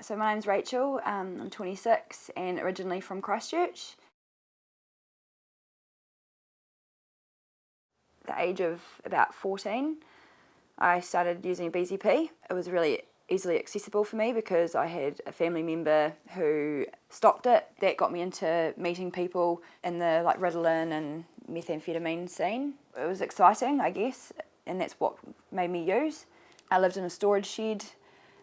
So my name's Rachel, um, I'm 26 and originally from Christchurch. the age of about 14 I started using BZP. It was really easily accessible for me because I had a family member who stopped it. That got me into meeting people in the like Ritalin and methamphetamine scene. It was exciting, I guess, and that's what made me use. I lived in a storage shed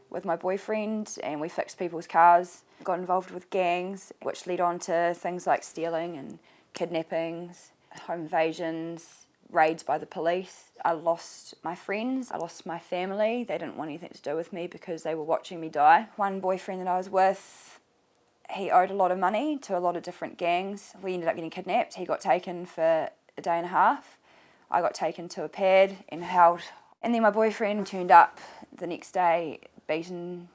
with my boyfriend and we fixed people's cars, got involved with gangs, which led on to things like stealing and kidnappings, home invasions, raids by the police. I lost my friends, I lost my family. They didn't want anything to do with me because they were watching me die. One boyfriend that I was with, he owed a lot of money to a lot of different gangs. We ended up getting kidnapped. He got taken for a day and a half. I got taken to a pad and held. And then my boyfriend turned up the next day beaten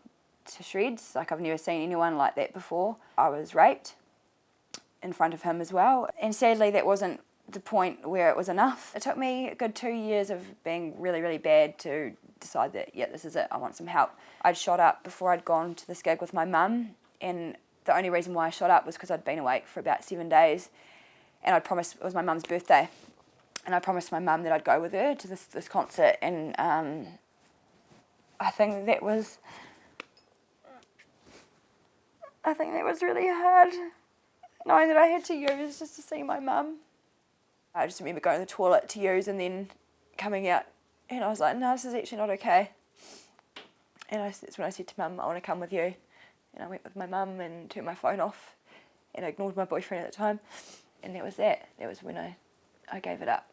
to shreds. Like I've never seen anyone like that before. I was raped in front of him as well. And sadly that wasn't the point where it was enough. It took me a good two years of being really, really bad to decide that, yeah, this is it, I want some help. I'd shot up before I'd gone to this gig with my mum, and the only reason why I shot up was because I'd been awake for about seven days, and I'd promised, it was my mum's birthday, and I promised my mum that I'd go with her to this, this concert, and um, I think that was, I think that was really hard, knowing that I had to use just to see my mum. I just remember going to the toilet to use and then coming out and I was like, no, this is actually not okay. And I, that's when I said to mum, I want to come with you. And I went with my mum and turned my phone off and ignored my boyfriend at the time. And that was that. That was when I, I gave it up.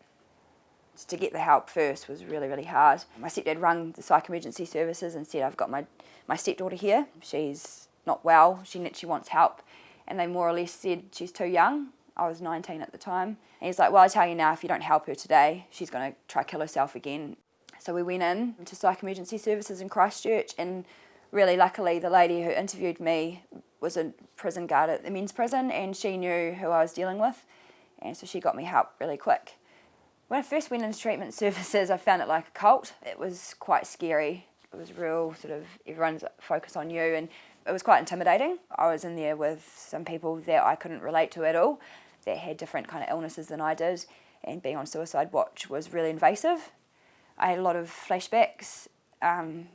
To get the help first was really, really hard. My stepdad rang the psych emergency services and said, I've got my, my stepdaughter here. She's not well. She, she wants help. And they more or less said she's too young I was 19 at the time. And he's like, well, I tell you now, if you don't help her today, she's going to try kill herself again. So we went in to psych emergency services in Christchurch and really luckily the lady who interviewed me was a prison guard at the men's prison and she knew who I was dealing with and so she got me help really quick. When I first went into treatment services I found it like a cult. It was quite scary. It was real sort of everyone's focus on you and it was quite intimidating. I was in there with some people that I couldn't relate to at all that had different kind of illnesses than I did and being on suicide watch was really invasive. I had a lot of flashbacks um,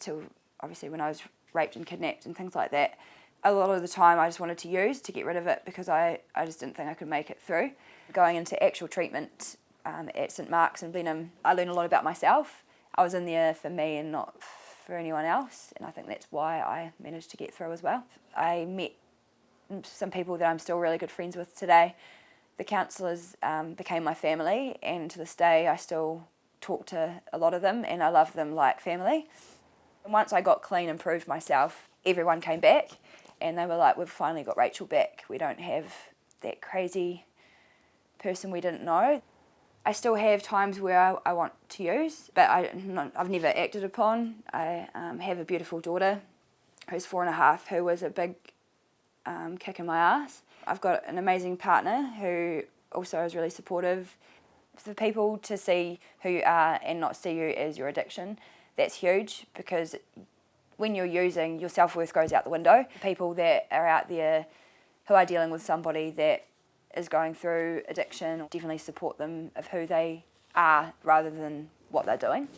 to obviously when I was raped and kidnapped and things like that. A lot of the time I just wanted to use to get rid of it because I, I just didn't think I could make it through. Going into actual treatment um, at St Mark's in Blenheim, I learned a lot about myself. I was in there for me and not for anyone else and I think that's why I managed to get through as well. I met some people that I'm still really good friends with today. The counsellors um, became my family and to this day I still talk to a lot of them and I love them like family. And once I got clean and proved myself, everyone came back and they were like, we've finally got Rachel back. We don't have that crazy person we didn't know. I still have times where I, I want to use, but I, have never acted upon. I um, have a beautiful daughter who's four and a half, who was a big um, kicking my ass. I've got an amazing partner who also is really supportive. For people to see who you are and not see you as your addiction, that's huge because when you're using, your self-worth goes out the window. People that are out there who are dealing with somebody that is going through addiction, definitely support them of who they are rather than what they're doing.